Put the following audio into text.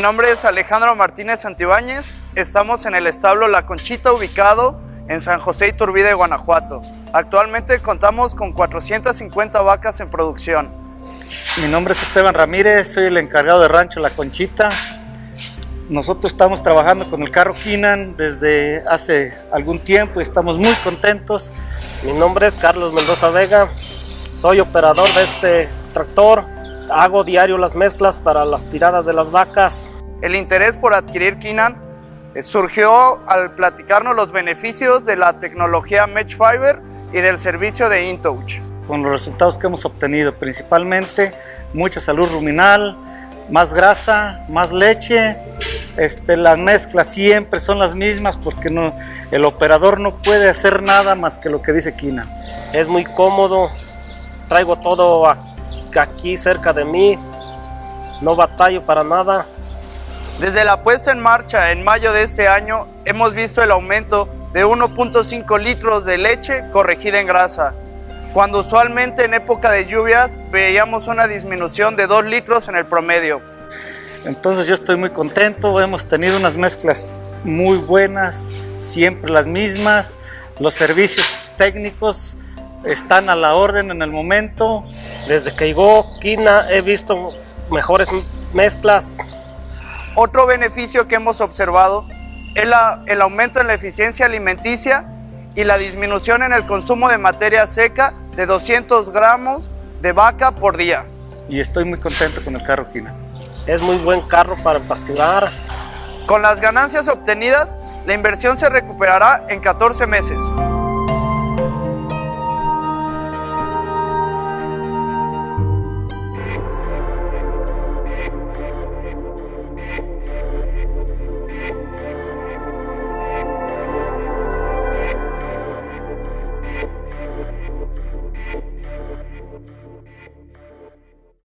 nombre es Alejandro Martínez Santibáñez. Estamos en el establo La Conchita ubicado en San José Iturbide, Guanajuato. Actualmente contamos con 450 vacas en producción. Mi nombre es Esteban Ramírez, soy el encargado de rancho La Conchita. Nosotros estamos trabajando con el carro Kinan desde hace algún tiempo y estamos muy contentos. Mi nombre es Carlos Mendoza Vega, soy operador de este tractor. Hago diario las mezclas para las tiradas de las vacas. El interés por adquirir Kinan eh, surgió al platicarnos los beneficios de la tecnología Mesh Fiber y del servicio de InTouch. Con los resultados que hemos obtenido, principalmente mucha salud ruminal, más grasa, más leche, este, las mezclas siempre son las mismas porque no, el operador no puede hacer nada más que lo que dice Kina. Es muy cómodo, traigo todo aquí cerca de mí, no batallo para nada. Desde la puesta en marcha en mayo de este año hemos visto el aumento de 1.5 litros de leche corregida en grasa, cuando usualmente en época de lluvias veíamos una disminución de 2 litros en el promedio. Entonces yo estoy muy contento, hemos tenido unas mezclas muy buenas, siempre las mismas, los servicios técnicos están a la orden en el momento. Desde que llegó Kina he visto mejores mezclas. Otro beneficio que hemos observado es el aumento en la eficiencia alimenticia y la disminución en el consumo de materia seca de 200 gramos de vaca por día. Y estoy muy contento con el carro Kina. Es muy buen carro para pasturar. Con las ganancias obtenidas, la inversión se recuperará en 14 meses.